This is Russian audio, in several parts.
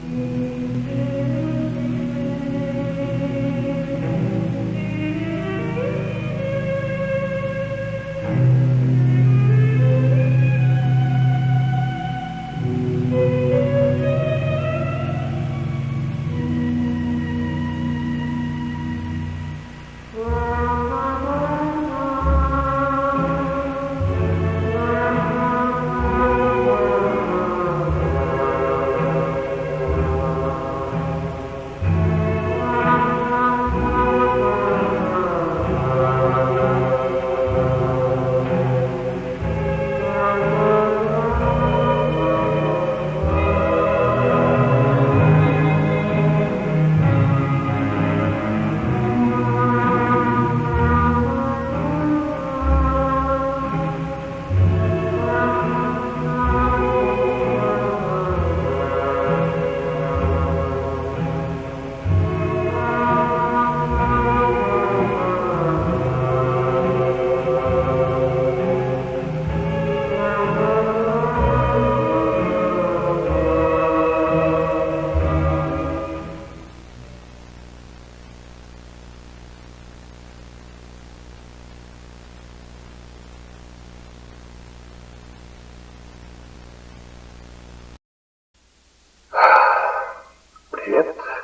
Mm-hmm.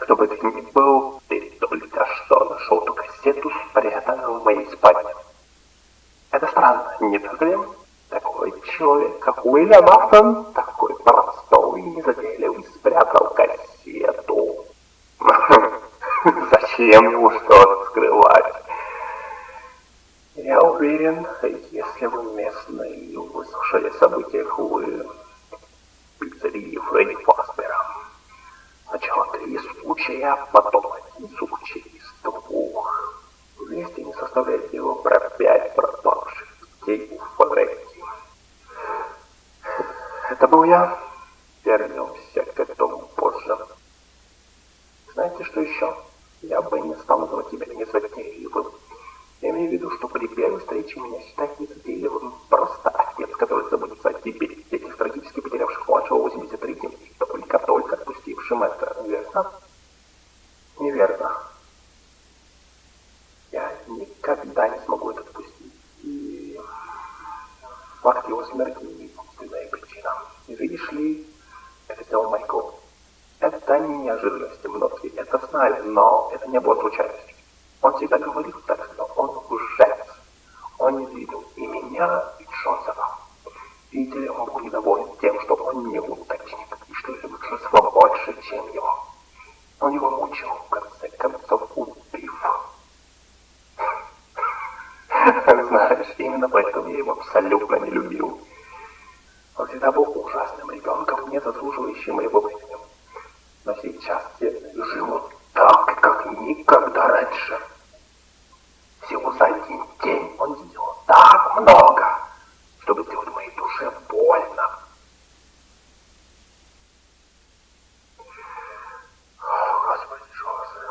Кто бы ты ни был, ты только что нашел эту кассету, спрятанную в моей спальне. Это странно, не так ли? Такой человек, как Уильям Афтон, такой простой и незатейливый, спрятал кассету. Зачем ему что-то скрывать? Я уверен, если вы местные выслушали о событиях в один случай из двух. Вместе не составляет его про пять пропавших детей у Фабрики. Это был я. Вернемся к этому позже. Знаете, что еще? Я бы не стал называть тебя незатейливым. Я имею в виду, что при первой встрече меня считать незатейливым просто отец, который заботится о тебе, этих трагически потерявших младшего 83-м и только-только отпустившим это, верно? Неверно. Я никогда не смогу это отпустить. И факт его смерти единственная причина. И видишь ли, сделал Майкл. Это не неожиданность, многие это знали, но это не было случайностью. Он всегда говорил так, что он лжец. Он не видел и меня, и Джозефа. Видите ли, он был недоволен тем, что он не уточнит, и что это большинство больше, чем его. Он его мучил, в именно поэтому я его абсолютно не любил. Он всегда был ужасным ребенком, не заслуживающим моего времени. Но сейчас я живу так, как никогда раньше. Всего за один день он сделал так много, чтобы сделать моей душе больно. О, Господи, Джозеф.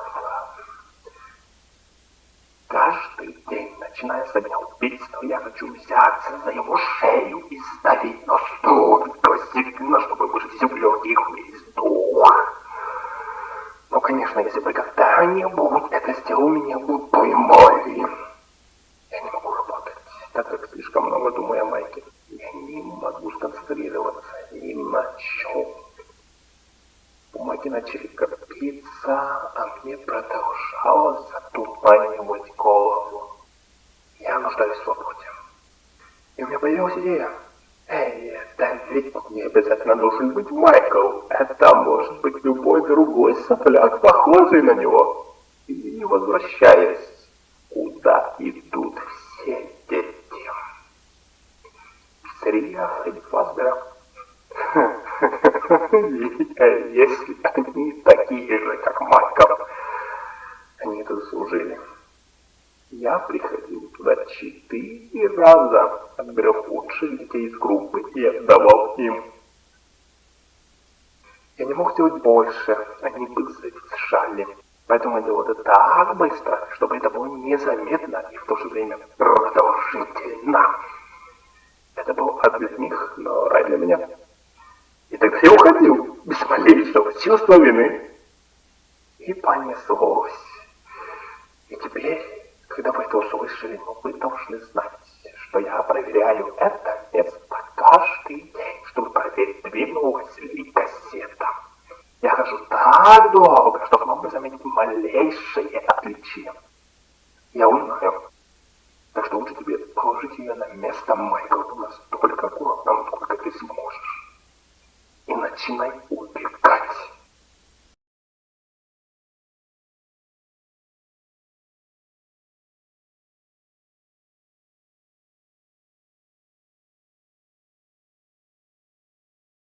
Каждый день, начиная с дня убийства, я хочу взяться за его шею и сдавить настолько сильно, чтобы выжать из легких весь дух. Но, конечно, если бы когда-нибудь это сделал меня глупой моли. Я не могу работать, так как слишком много думаю о Майке. Я не могу сконцентрироваться ни на чем. Бумаги начали копиться, а мне продолжало затуманивать голову. Нуждаюсь в свободе. И у меня появилась идея. Эй, это ведь не обязательно должен быть Майкл. Это может быть любой другой сопляк, похожий на него. И возвращаясь, куда идут все дети. Пиццерия Фредди Фазбера. Если они такие же, как Майкл, они это заслужили. Я приходил туда четыре раза, отбирал лучших детей из группы и отдавал им. Я не мог сделать больше, они бы завершали. Поэтому я делал это так быстро, чтобы это было незаметно и в то же время продолжительно. Это был ад для них, но рай для меня. И тогда я уходил. без малейшего чувства вины. И понеслось. И теперь, когда вы это услышали, ну, вы должны знать, что я проверяю это место каждый день, чтобы проверить, двинулась ли кассета. Я хожу так долго, чтобы мог бы заметить малейшее отличие. Я узнаю. Так что лучше тебе положить ее на место, Майкл, настолько аккуратно, насколько ты сможешь. И начинай